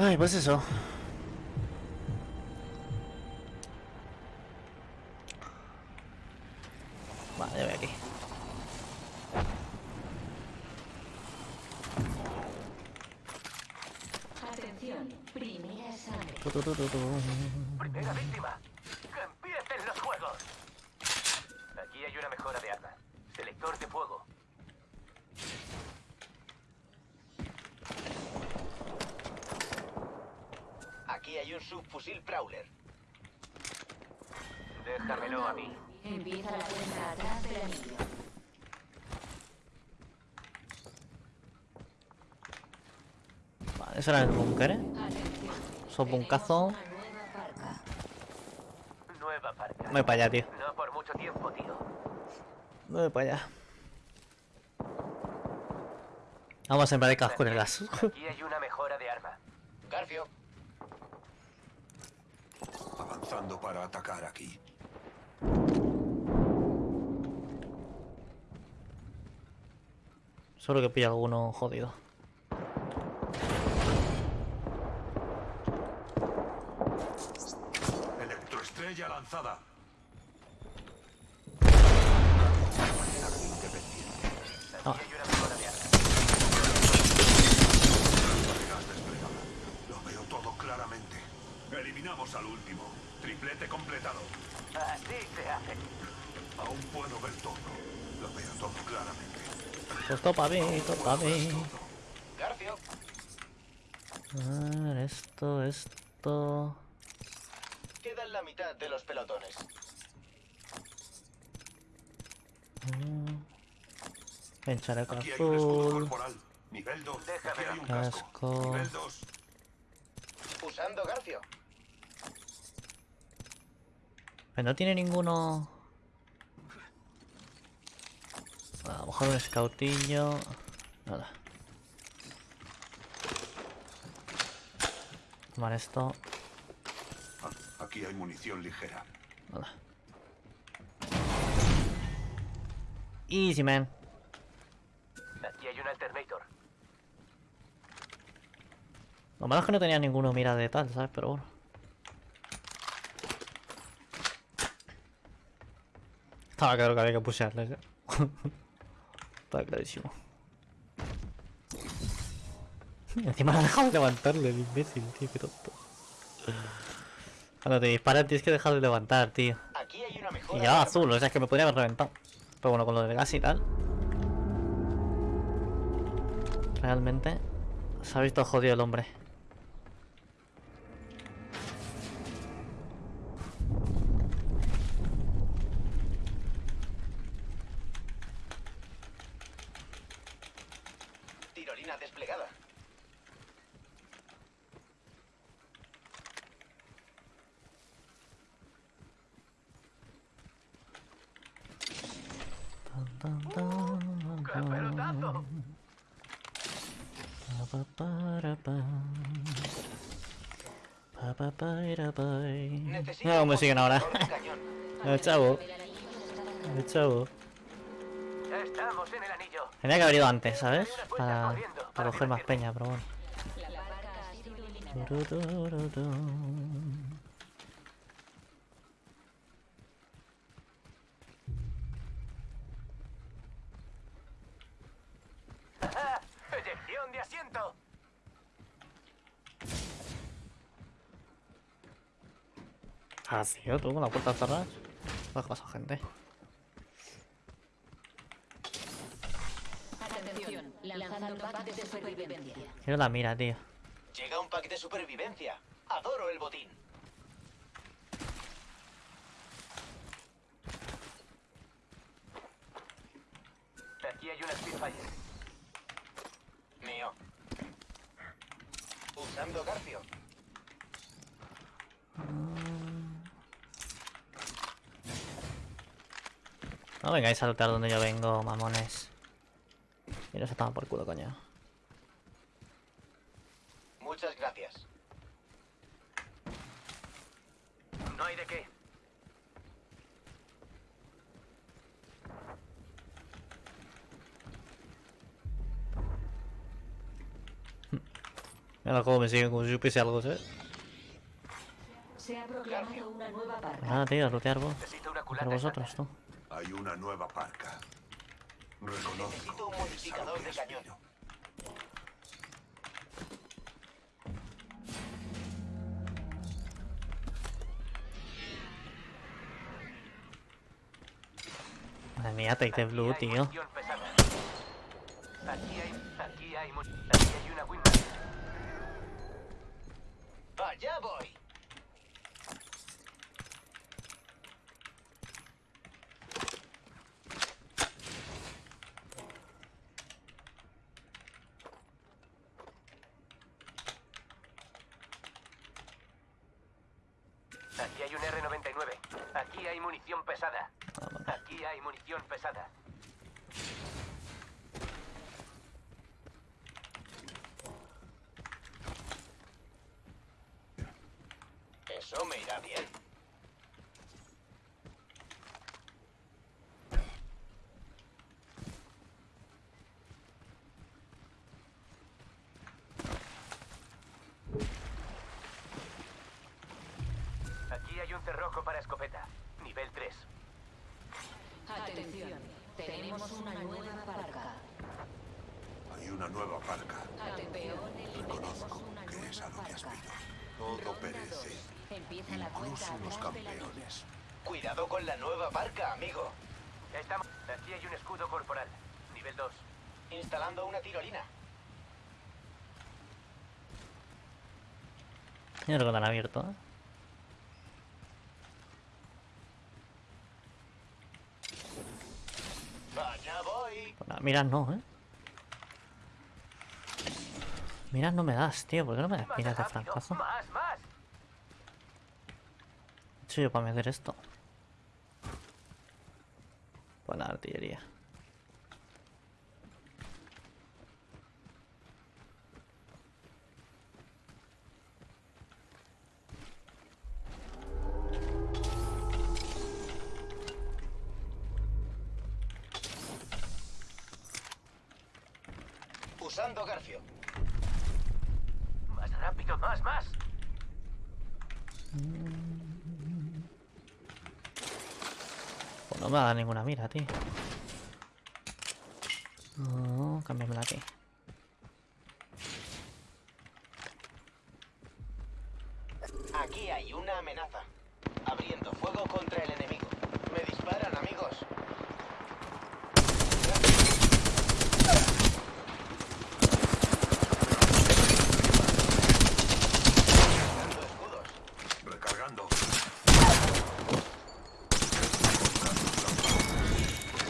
Ay, pues eso. Vale, voy aquí. Atención, primera sangre. Tu, tu, tu, tu, tu. Primera víctima. ¡Que empiecen los juegos! Aquí hay una mejora de arma. Selector de fuego. Aquí hay un subfusil Prowler. Déjamelo a mí. Empieza la cuenta atrás del anillo. Vale, eso era el búnker, ¿eh? Son buncazo. nueva parca. Nueva parca. Voy para allá, tío. No por mucho tiempo, tío. Voy para allá. Vamos a sembrar el casco en el gas. Aquí hay una mejora de arma. Garfio, Avanzando para atacar aquí. Solo que pilla alguno jodido. Electroestrella lanzada. Desplegada. Lo veo todo claramente. Eliminamos al último. Triplete completado. Así se hace. Aún puedo ver todo. Lo veo todo claramente. Pues topa mí, topa mí. Garfio, A ver, esto, esto. quedan la mitad de los pelotones. En chaleco Aquí hay un escudo azul. corporal. Nivel 2. Déjame Aquí hay un ver. casco. Casco. Nivel 2. Usando Garfio. Pero no tiene ninguno. A lo mejor un scoutillo. Nada. Tomar esto. Ah, Aquí hay munición ligera. Nada. Easy, man. Aquí hay un alternator. Lo malo es que no tenía ninguno mira de tal, ¿sabes? Pero bueno. Estaba claro que había que pushearles, ¿eh? Estaba clarísimo. Encima no ha dejado de levantarle el imbécil, tío, qué tonto. Cuando te disparan tienes que dejar de levantar, tío. Aquí hay una Y mejora. ya de azul, o sea, es que me podría haber reventado. Pero bueno, con lo del gas y tal. Realmente se ha visto jodido el hombre. Tan, tan, ¡Qué pelotazo! Necesito me siguen ahora. El chavo, el chavo. Estamos en el anillo. Tenía que haber ido antes, ¿sabes? Para, para coger más peña, pero bueno. La parca ha sido eliminada. Tururururu. ¡Ah! ¡Eyección de asiento! Ah, tío, tú con la puerta cerrada. ¿Qué pasa, gente? Atención, lanzando pack de supervivencia. Quiero la mira, tío. Llega un pack de supervivencia. Adoro el botín. Aquí hay una Spitfire. Mío. Usando Garfio. No vengáis a saltar donde yo vengo, mamones. Mira, se toma por culo, coño. Mira el juego me sigue como si supiese algo, ¿sabes? Se ha proclamado una nueva parca. Nada, tío, lootear vos. Pero vosotros, tú. Hay una nueva parca. Reconozco. Necesito un modificador de cañón. Madre mía, take the blue, tío. Aquí hay, aquí hay, aquí hay una Winman. Allá voy. Aquí hay un R99. Aquí hay munición pesada. Aquí hay munición pesada. Eso me irá bien. Aquí hay un cerrojo para escopeta. Nivel 3. Atención, tenemos una nueva parca. Hay una nueva parca. Atención, Reconozco que es a lo que aspiro. Todo perece. Empieza la Incluso los campeones. Cuidado con la nueva barca, amigo. Ya estamos. Aquí hay un escudo corporal. Nivel 2. Instalando una tirolina. Yo creo que lo han abierto, ¿eh? Allá voy. Nada, miras no, ¿eh? Miras no me das, tío. ¿Por qué no me das miras de francazo? Más, más. Yo para meter esto. Pues la artillería. Usando Garfio. Más rápido, más, más. Pues no me va a dar ninguna mira, tío. No, cámbiamela aquí. Aquí hay una amenaza. Abriendo fuego contra el enemigo. Me disparan, amigos. Dando escudos. Recargando.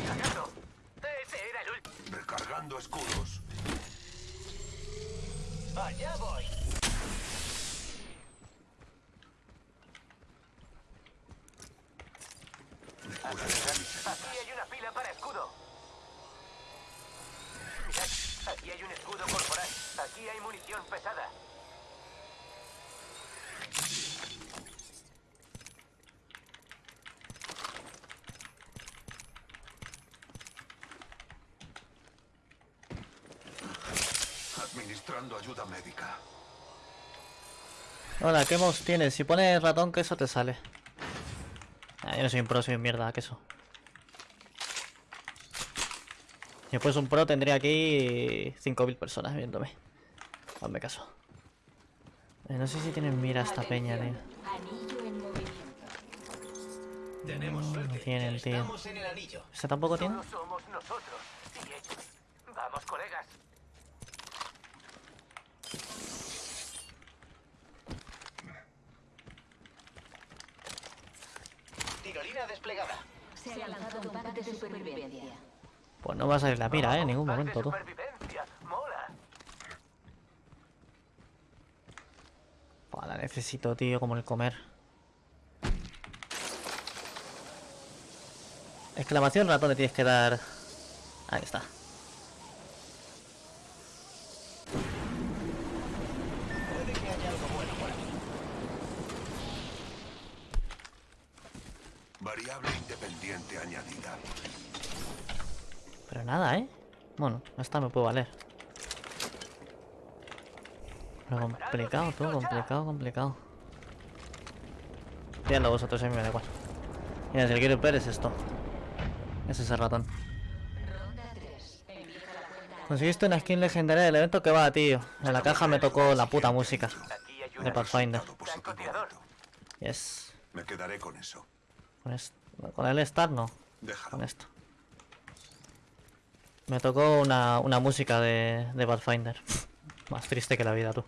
Cargando. Ese era el último. Recargando escudos. Allá voy. Me curaré de mis heridas. Aquí hay una pila para escudo. Mirad, aquí hay un escudo corporal. Aquí hay munición pesada. Administrando ayuda médica. Hola, ¿qué mouse tienes? Si pones ratón, queso te sale. Ah, yo no soy un pro, soy un mierda, queso. Si fuese un pro, tendría aquí 5.000 personas viéndome. Hazme caso. Eh, no sé si tienen mira esta peña, tío. Anillo en movimiento. Tenemos suerte. No tienen, tío. ¿Ese tampoco tiene? Vamos, colegas. Tirolina desplegada. Se ha lanzado un pack de supervivencia. Pues no va a salir la mira, eh, en ningún momento, tú. Buah, la necesito, tío, como el comer. Exclamación ratón le tienes que dar. Ahí está. Variable independiente añadida. Pero nada, ¿eh? Bueno, esta me puede valer. Pero complicado, todo complicado, complicado. Pídalo vosotros, a mí me da igual. Mira, si el quiero ver es esto. Es ese ratón. Ronda 3. Empieza la cuenta. Conseguiste una skin legendaria del evento que va, tío. En la caja me tocó la puta música. De Pathfinder. Yes. Me quedaré con eso. Con, est- con el Star no. Con esto. Me tocó una, una música de, de Pathfinder. Más triste que la vida, tú.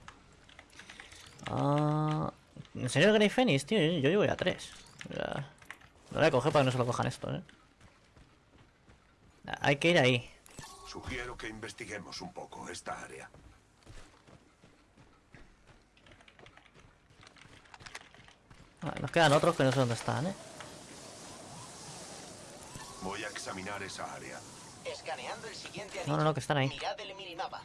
Ah, ¿En serio Grey Phoenix, tío? Yo, yo llevo ya tres. Ya. Lo voy a coger para que no se lo cojan esto, eh. Hay que ir ahí. Sugiero que investiguemos un poco esta área. Ah, Nos quedan otros que no sé dónde están, eh. Voy a examinar esa área. Escaneando el siguiente No, anillo. no, no, que están ahí. Mirad el minimapa.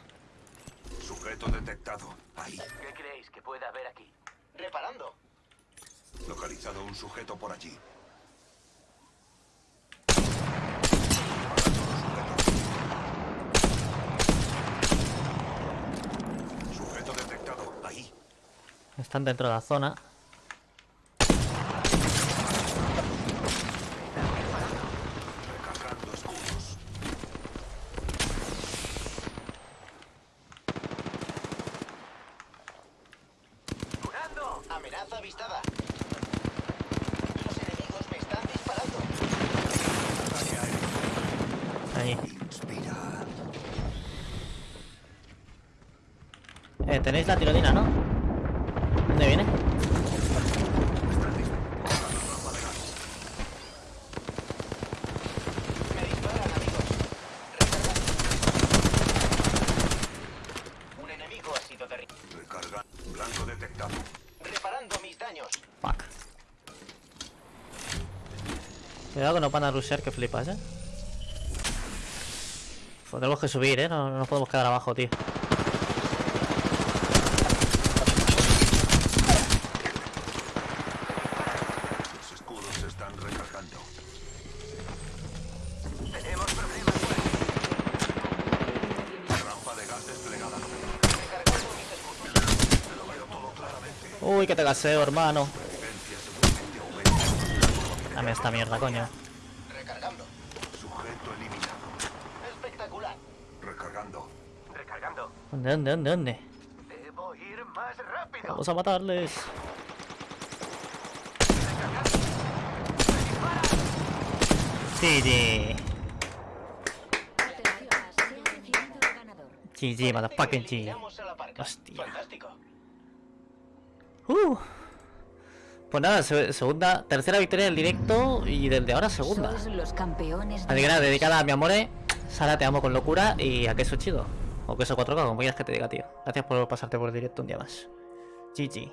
Sujeto detectado. Ahí. ¿Qué creéis que pueda haber aquí? Reparando. Localizado un sujeto por allí. Sujeto detectado. Ahí. Están dentro de la zona. Amenaza avistada. Los enemigos me están disparando. Ahí. Eh, tenéis la tirolina, ¿no? ¿Dónde viene? Me disparan, amigos. Recargando. Un enemigo ha sido derribado. Recarga. Blanco detectado. Reparando mis daños. Fuck. Cuidado que nos van a rushear que flipas, eh. Pues tenemos que subir, eh. No, no nos podemos quedar abajo, tío. Los escudos se están recargando. Tenemos problemas por aquí. Rampa de gas desplegada. Recargando mis escudos. Lo veo todo claramente. Uy, que te gaseo, hermano. Dame esta mierda, coño. Recargando. Sujeto eliminado. Espectacular. Recargando. Recargando. ¿Dónde, dónde, dónde, dónde? Debo ir más rápido. Vamos a matarles. GG. Motherfucking GG. Hostia. Fantástico. Uh. Pues nada, se- segunda, tercera victoria del directo y del de ahora segunda. Los campeones Así que nada, dedicada a mi amore. Sara, te amo con locura y a queso chido. O queso 4K, como quieras que te diga, tío. Gracias por pasarte por el directo un día más. GG.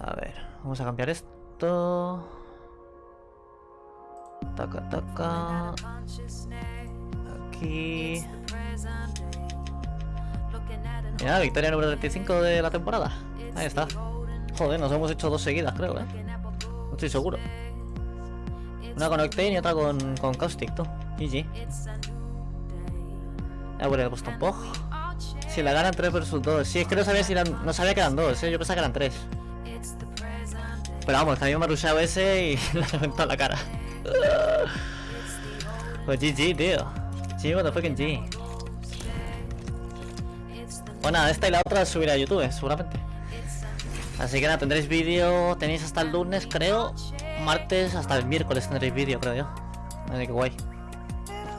A ver, vamos a cambiar esto. Taca, taca. Aquí. Y nada, victoria número 35 de la temporada. Ahí está. Joder, nos hemos hecho dos seguidas, creo, eh. No estoy seguro. Una con Octane y otra con, con Caustic, tú. GG. Ya bueno, he puesto un pog. Si la ganan 3 versus 2. Sí, es que no sabía si eran. No sabía que eran 2, eh. Yo pensaba que eran 3. Pero vamos, mí me ha rusheado ese y le ha reventado la cara. pues GG, tío. GG, what the fucking G. Bueno, esta y la otra subiré a YouTube, seguramente. Así que nada, tendréis vídeo, tenéis hasta el lunes, creo. Martes hasta el miércoles tendréis vídeo, creo yo. Así que guay.